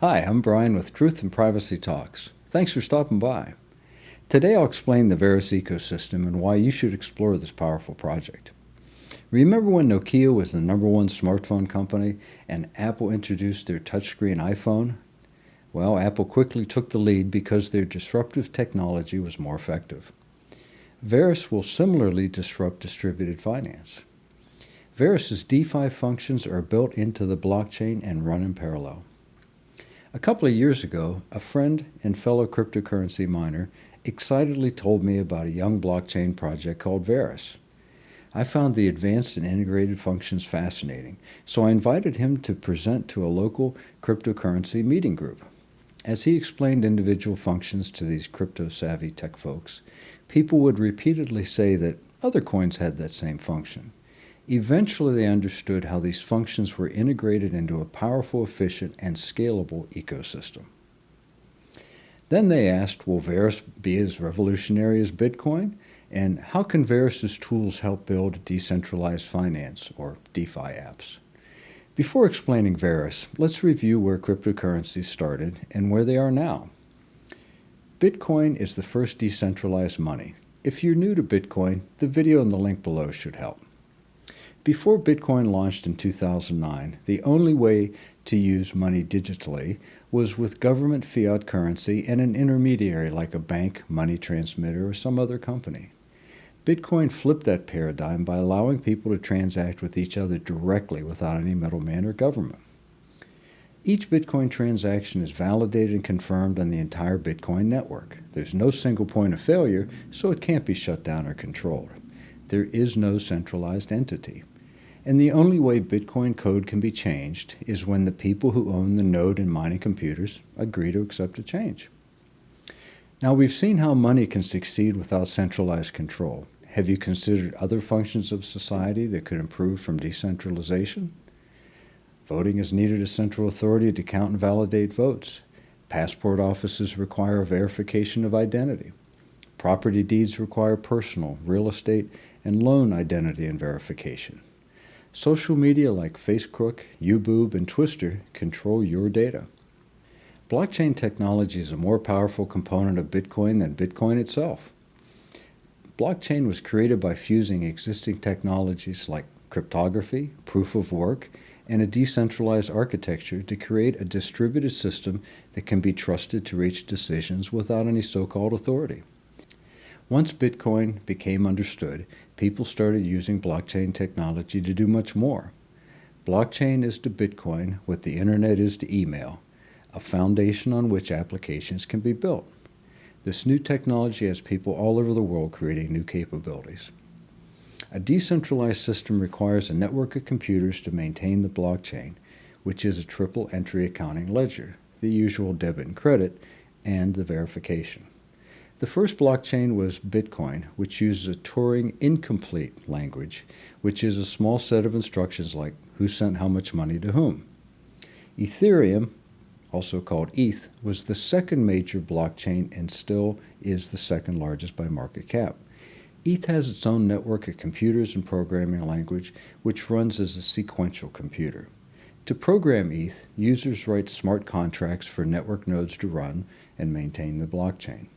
Hi, I'm Brian with Truth and Privacy Talks. Thanks for stopping by. Today I'll explain the Verus ecosystem and why you should explore this powerful project. Remember when Nokia was the number one smartphone company and Apple introduced their touchscreen iPhone? Well, Apple quickly took the lead because their disruptive technology was more effective. Verus will similarly disrupt distributed finance. Verus's DeFi functions are built into the blockchain and run in parallel. A couple of years ago, a friend and fellow cryptocurrency miner excitedly told me about a young blockchain project called Verus. I found the advanced and integrated functions fascinating, so I invited him to present to a local cryptocurrency meeting group. As he explained individual functions to these crypto-savvy tech folks, people would repeatedly say that other coins had that same function. Eventually, they understood how these functions were integrated into a powerful, efficient, and scalable ecosystem. Then they asked, will Verus be as revolutionary as Bitcoin? And how can Verus's tools help build decentralized finance, or DeFi apps? Before explaining Verus, let's review where cryptocurrencies started and where they are now. Bitcoin is the first decentralized money. If you're new to Bitcoin, the video in the link below should help. Before Bitcoin launched in 2009, the only way to use money digitally was with government fiat currency and an intermediary like a bank, money transmitter, or some other company. Bitcoin flipped that paradigm by allowing people to transact with each other directly without any middleman or government. Each Bitcoin transaction is validated and confirmed on the entire Bitcoin network. There's no single point of failure, so it can't be shut down or controlled. There is no centralized entity. And the only way Bitcoin code can be changed is when the people who own the node and mining computers agree to accept a change. Now we've seen how money can succeed without centralized control. Have you considered other functions of society that could improve from decentralization? Voting has needed a central authority to count and validate votes. Passport offices require verification of identity. Property deeds require personal, real estate, and loan identity and verification. Social media like Facebook, YouBoob, and Twister control your data. Blockchain technology is a more powerful component of Bitcoin than Bitcoin itself. Blockchain was created by fusing existing technologies like cryptography, proof of work, and a decentralized architecture to create a distributed system that can be trusted to reach decisions without any so-called authority. Once Bitcoin became understood, people started using blockchain technology to do much more. Blockchain is to Bitcoin what the internet is to email, a foundation on which applications can be built. This new technology has people all over the world creating new capabilities. A decentralized system requires a network of computers to maintain the blockchain, which is a triple entry accounting ledger, the usual debit and credit, and the verification. The first blockchain was Bitcoin, which uses a Turing incomplete language, which is a small set of instructions like who sent how much money to whom. Ethereum, also called ETH, was the second major blockchain and still is the second largest by market cap. ETH has its own network of computers and programming language, which runs as a sequential computer. To program ETH, users write smart contracts for network nodes to run and maintain the blockchain.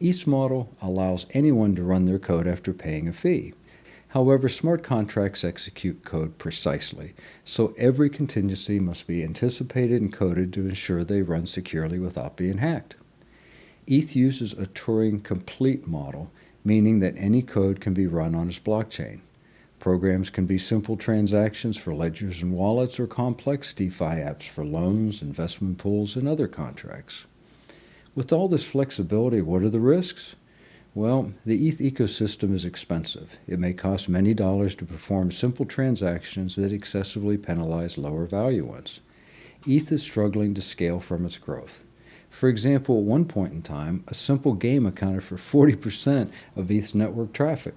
ETH's model allows anyone to run their code after paying a fee. However, smart contracts execute code precisely, so every contingency must be anticipated and coded to ensure they run securely without being hacked. ETH uses a Turing complete model, meaning that any code can be run on its blockchain. Programs can be simple transactions for ledgers and wallets or complex DeFi apps for loans, investment pools, and other contracts. With all this flexibility, what are the risks? Well, the ETH ecosystem is expensive. It may cost many dollars to perform simple transactions that excessively penalize lower value ones. ETH is struggling to scale from its growth. For example, at one point in time, a simple game accounted for 40% of ETH's network traffic.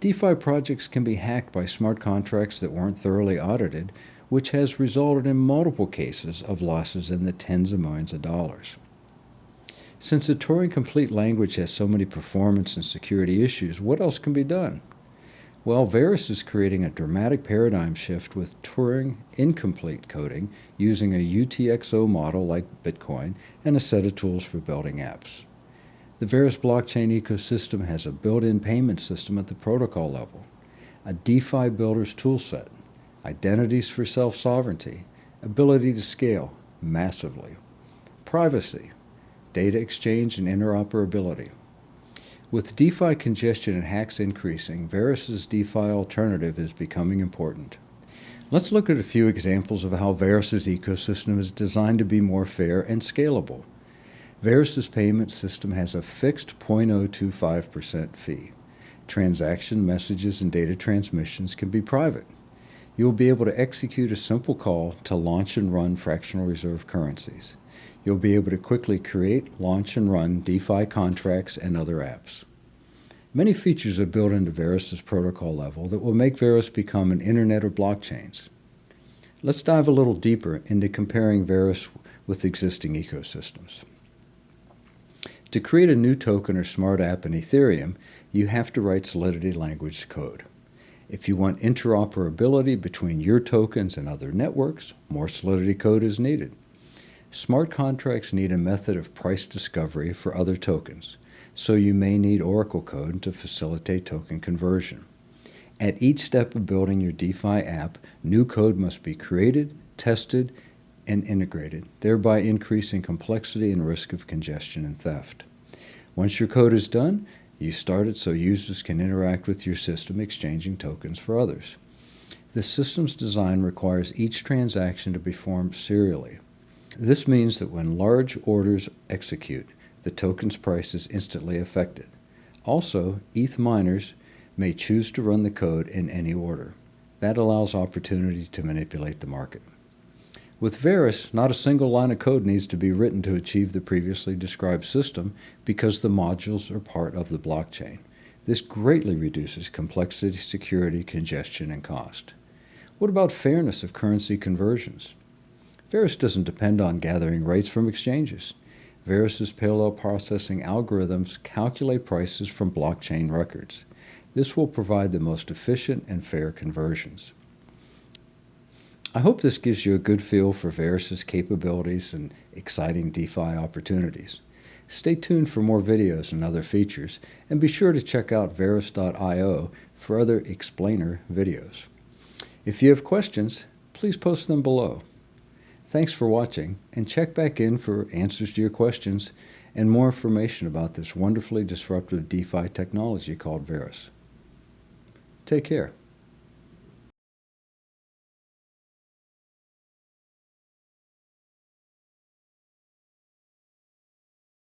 DeFi projects can be hacked by smart contracts that weren't thoroughly audited, which has resulted in multiple cases of losses in the tens of millions of dollars. Since the Turing complete language has so many performance and security issues, what else can be done? Well, Verus is creating a dramatic paradigm shift with Turing incomplete coding using a UTXO model like Bitcoin and a set of tools for building apps. The Verus blockchain ecosystem has a built-in payment system at the protocol level, a DeFi builder's toolset, identities for self-sovereignty, ability to scale massively, privacy, data exchange and interoperability, with DeFi congestion and hacks increasing, Verus's DeFi alternative is becoming important. Let's look at a few examples of how Verus's ecosystem is designed to be more fair and scalable. Verus's payment system has a fixed 0.025% fee. Transaction messages and data transmissions can be private. You will be able to execute a simple call to launch and run fractional reserve currencies you'll be able to quickly create, launch, and run DeFi contracts and other apps. Many features are built into Verus's protocol level that will make Verus become an internet of blockchains. Let's dive a little deeper into comparing Verus with existing ecosystems. To create a new token or smart app in Ethereum, you have to write Solidity language code. If you want interoperability between your tokens and other networks, more Solidity code is needed. Smart contracts need a method of price discovery for other tokens, so you may need Oracle code to facilitate token conversion. At each step of building your DeFi app, new code must be created, tested, and integrated, thereby increasing complexity and risk of congestion and theft. Once your code is done, you start it so users can interact with your system exchanging tokens for others. The system's design requires each transaction to be formed serially. This means that when large orders execute, the token's price is instantly affected. Also, ETH miners may choose to run the code in any order. That allows opportunity to manipulate the market. With Verus, not a single line of code needs to be written to achieve the previously described system because the modules are part of the blockchain. This greatly reduces complexity, security, congestion, and cost. What about fairness of currency conversions? Verus doesn't depend on gathering rates from exchanges. Verus's parallel processing algorithms calculate prices from blockchain records. This will provide the most efficient and fair conversions. I hope this gives you a good feel for Verus's capabilities and exciting DeFi opportunities. Stay tuned for more videos and other features, and be sure to check out Verus.io for other explainer videos. If you have questions, please post them below. Thanks for watching, and check back in for answers to your questions and more information about this wonderfully disruptive DeFi technology called Verus. Take care.